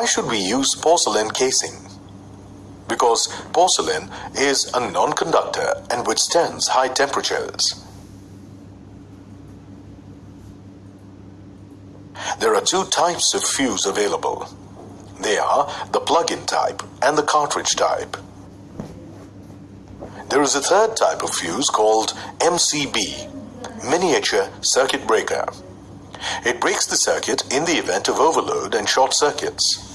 Why should we use porcelain casing? Because porcelain is a non-conductor and withstands high temperatures. There are two types of fuse available. They are the plug-in type and the cartridge type. There is a third type of fuse called MCB, Miniature Circuit Breaker. It breaks the circuit in the event of overload and short circuits.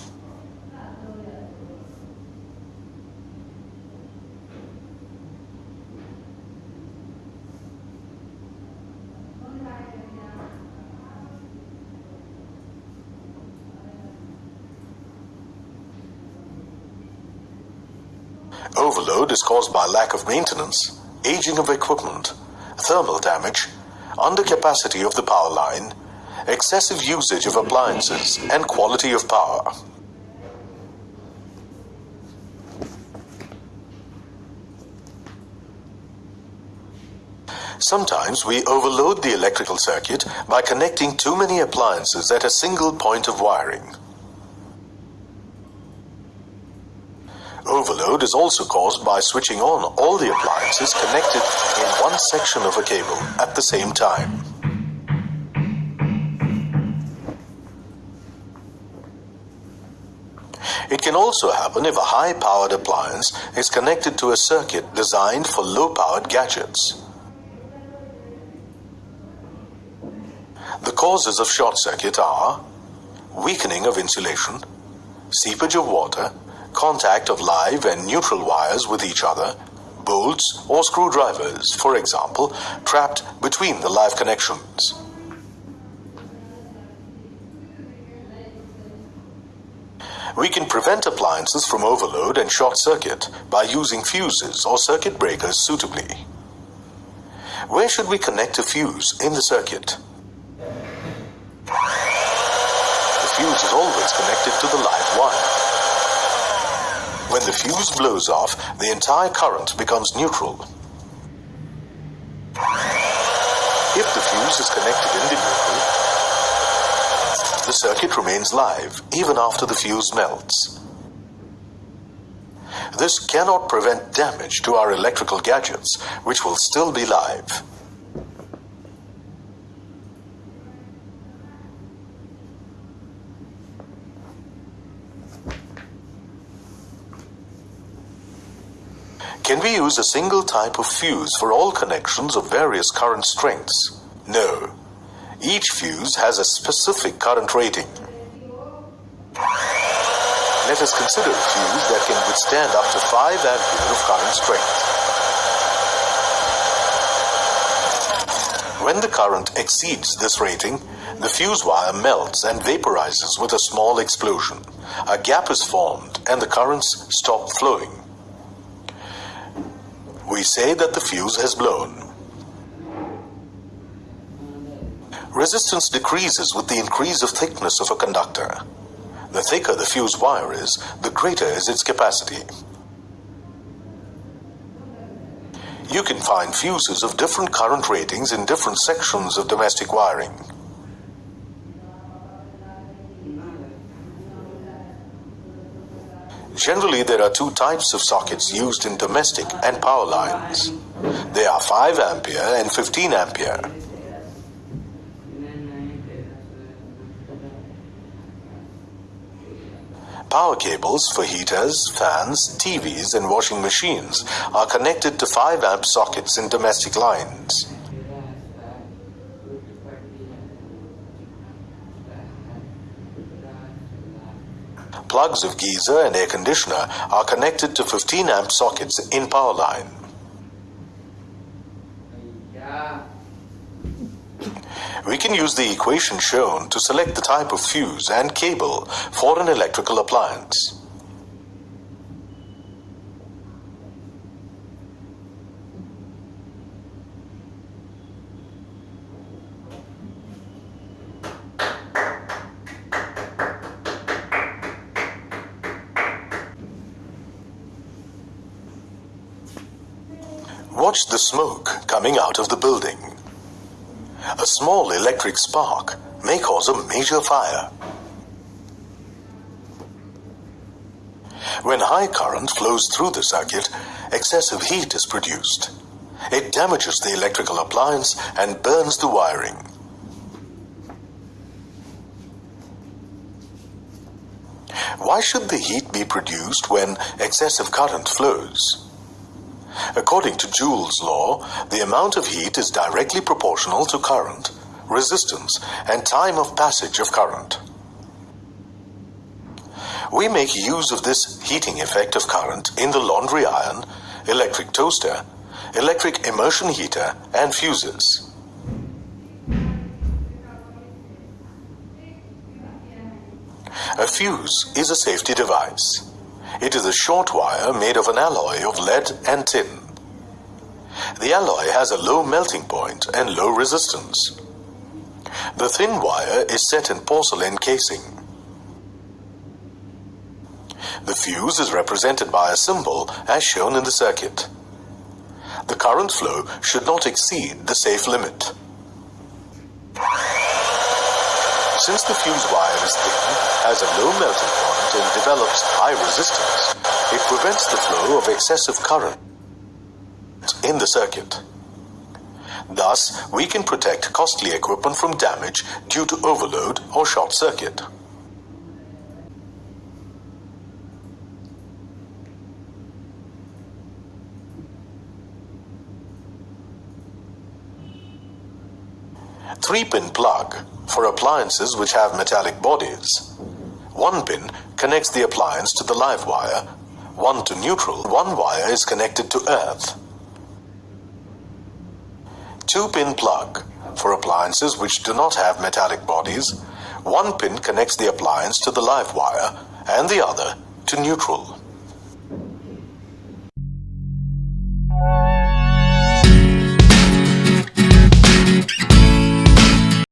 Overload is caused by lack of maintenance, aging of equipment, thermal damage, undercapacity of the power line, excessive usage of appliances, and quality of power. Sometimes we overload the electrical circuit by connecting too many appliances at a single point of wiring. Overload is also caused by switching on all the appliances connected in one section of a cable at the same time. It can also happen if a high-powered appliance is connected to a circuit designed for low-powered gadgets. The causes of short circuit are weakening of insulation, seepage of water, contact of live and neutral wires with each other, bolts or screwdrivers, for example, trapped between the live connections. We can prevent appliances from overload and short circuit by using fuses or circuit breakers suitably. Where should we connect a fuse in the circuit? The fuse is always connected to the live wire. When the fuse blows off, the entire current becomes neutral. If the fuse is connected in the neutral, the circuit remains live even after the fuse melts. This cannot prevent damage to our electrical gadgets, which will still be live. Can we use a single type of fuse for all connections of various current strengths? No. Each fuse has a specific current rating. Let us consider a fuse that can withstand up to 5 ampere of current strength. When the current exceeds this rating, the fuse wire melts and vaporizes with a small explosion. A gap is formed and the currents stop flowing we say that the fuse has blown. Resistance decreases with the increase of thickness of a conductor. The thicker the fuse wire is, the greater is its capacity. You can find fuses of different current ratings in different sections of domestic wiring. Generally, there are two types of sockets used in domestic and power lines. They are 5 ampere and 15 ampere. Power cables for heaters, fans, TVs and washing machines are connected to 5 amp sockets in domestic lines. Plugs of geyser and air conditioner are connected to 15 amp sockets in power line. We can use the equation shown to select the type of fuse and cable for an electrical appliance. Watch the smoke coming out of the building. A small electric spark may cause a major fire. When high current flows through the circuit, excessive heat is produced. It damages the electrical appliance and burns the wiring. Why should the heat be produced when excessive current flows? According to Joule's law, the amount of heat is directly proportional to current, resistance, and time of passage of current. We make use of this heating effect of current in the laundry iron, electric toaster, electric immersion heater, and fuses. A fuse is a safety device. It is a short wire made of an alloy of lead and tin. The alloy has a low melting point and low resistance. The thin wire is set in porcelain casing. The fuse is represented by a symbol as shown in the circuit. The current flow should not exceed the safe limit. Since the fuse wire is thin, has a low melting point and develops high resistance, it prevents the flow of excessive current in the circuit. Thus, we can protect costly equipment from damage due to overload or short circuit. Three-pin plug for appliances which have metallic bodies. One pin connects the appliance to the live wire, one to neutral, one wire is connected to earth. Two-pin plug for appliances which do not have metallic bodies, one pin connects the appliance to the live wire and the other to neutral.